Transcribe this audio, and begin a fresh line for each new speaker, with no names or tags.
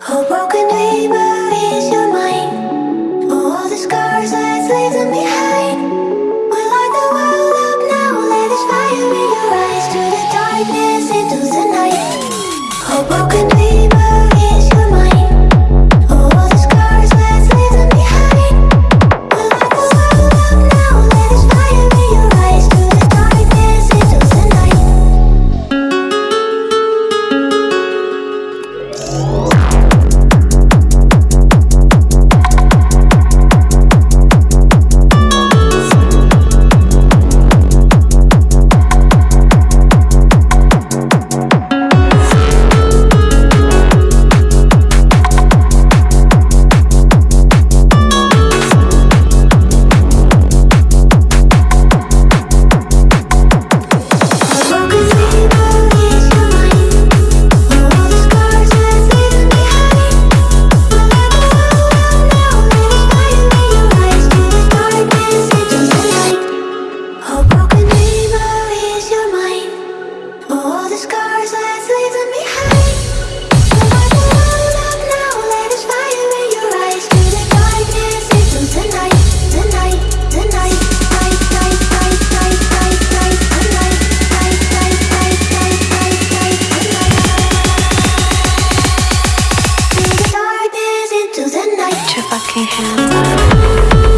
Oh, broken river is your mind. All the scars I leave behind. We light the world up now Let this fire in your eyes. The darkness, into the night. A broken your fucking hands up.